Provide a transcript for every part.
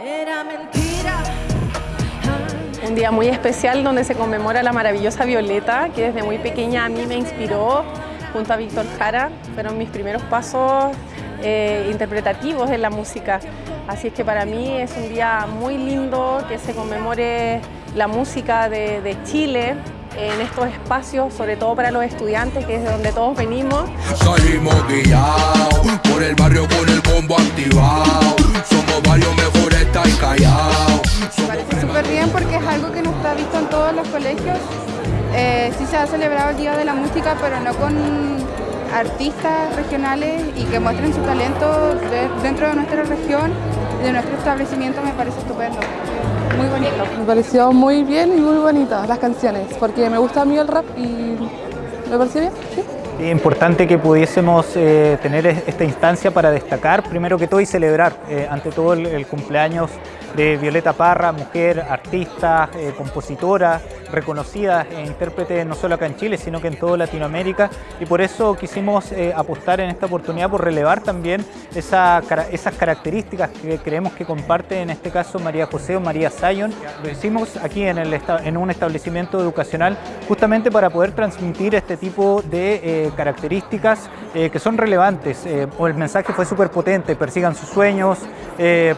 Era mentira. Un día muy especial donde se conmemora la maravillosa Violeta, que desde muy pequeña a mí me inspiró junto a Víctor Jara. Fueron mis primeros pasos eh, interpretativos en la música. Así es que para mí es un día muy lindo que se conmemore la música de, de Chile en estos espacios, sobre todo para los estudiantes, que es de donde todos venimos. Salimos guiados por el barrio con el combo activado. Porque es algo que no está visto en todos los colegios. Eh, sí se ha celebrado el Día de la Música, pero no con artistas regionales y que muestren su talento de- dentro de nuestra región de nuestro establecimiento me parece estupendo. Muy bonito. Me pareció muy bien y muy bonita las canciones, porque me gusta a mí el rap y me pareció bien. ¿sí? Importante que pudiésemos eh, tener es- esta instancia para destacar, primero que todo, y celebrar, eh, ante todo, el, el cumpleaños de Violeta Parra, mujer, artista, eh, compositora, reconocida e intérprete no solo acá en Chile, sino que en toda Latinoamérica. Y por eso quisimos eh, apostar en esta oportunidad por relevar también esas características que creemos que comparte en este caso María José o María Sayon. Lo hicimos aquí en, un establecimiento educacional justamente para poder transmitir este tipo de eh, características eh, que son relevantes. El mensaje fue súper potente, persigan sus sueños, eh,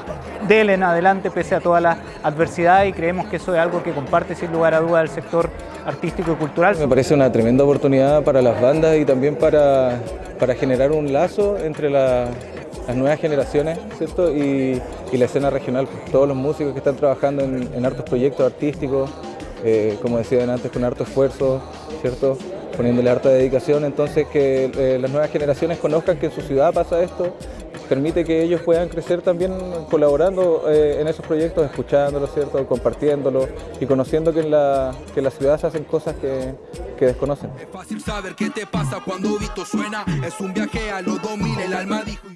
en adelante pese a toda la adversidad y creemos que eso es algo que comparte sin lugar a duda el sector artístico y cultural. Me parece una tremenda oportunidad para las bandas y también para, para generar un lazo entre la- las nuevas generaciones ¿cierto? Y, la escena regional. Todos los músicos que están trabajando en, en hartos proyectos artísticos, eh, como decían antes, con harto esfuerzo, ¿cierto? poniéndole harta dedicación, entonces que eh, las nuevas generaciones conozcan que en su ciudad pasa esto, permite que ellos puedan crecer también colaborando eh, en esos proyectos, escuchándolos, ¿cierto? y conociendo que en la, que en la ciudad se hacen cosas que, que desconocen. Es fácil saber qué te pasa cuando Vito suena. Es un viaje a los 2000, el alma dijo.